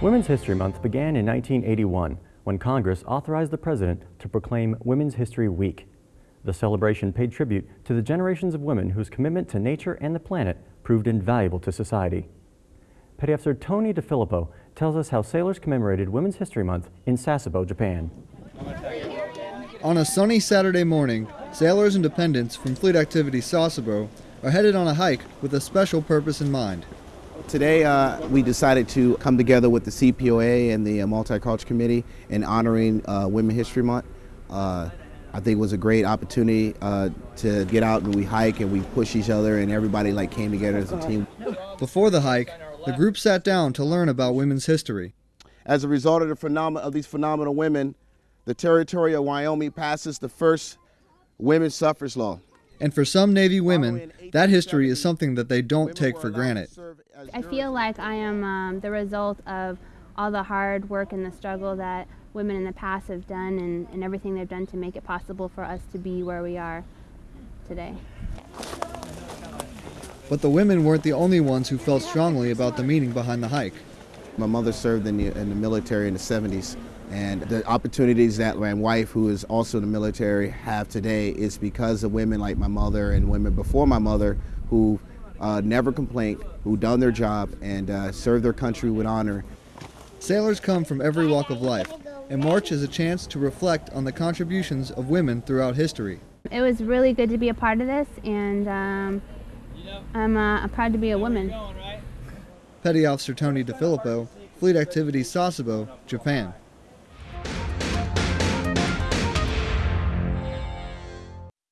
Women's History Month began in 1981 when Congress authorized the President to proclaim Women's History Week. The celebration paid tribute to the generations of women whose commitment to nature and the planet proved invaluable to society. Petty Officer Tony DeFilippo tells us how sailors commemorated Women's History Month in Sasebo, Japan. On a sunny Saturday morning, sailors and dependents from Fleet Activity Sasebo are headed on a hike with a special purpose in mind. Today, uh, we decided to come together with the CPOA and the uh, Multicultural Committee in honoring uh, Women History Month. Uh, I think it was a great opportunity uh, to get out and we hike and we push each other and everybody like came together as a team. Before the hike, the group sat down to learn about women's history. As a result of the phenom- of these phenomenal women, the territory of Wyoming passes the first women's suffrage law. And for some Navy women, that history is something that they don't take for granted. I feel like I am um, the result of all the hard work and the struggle that women in the past have done and, and everything they've done to make it possible for us to be where we are today. But the women weren't the only ones who felt strongly about the meaning behind the hike. My mother served in the, in the military in the 70s, and the opportunities that my wife, who is also in the military, have today is because of women like my mother and women before my mother who uh, never complained, who done their job and uh, served their country with honor. Sailors come from every walk of life, and March is a chance to reflect on the contributions of women throughout history. It was really good to be a part of this, and um, I'm uh, proud to be a woman. Petty Officer Tony DeFilippo, Fleet Activities Sasebo, Japan.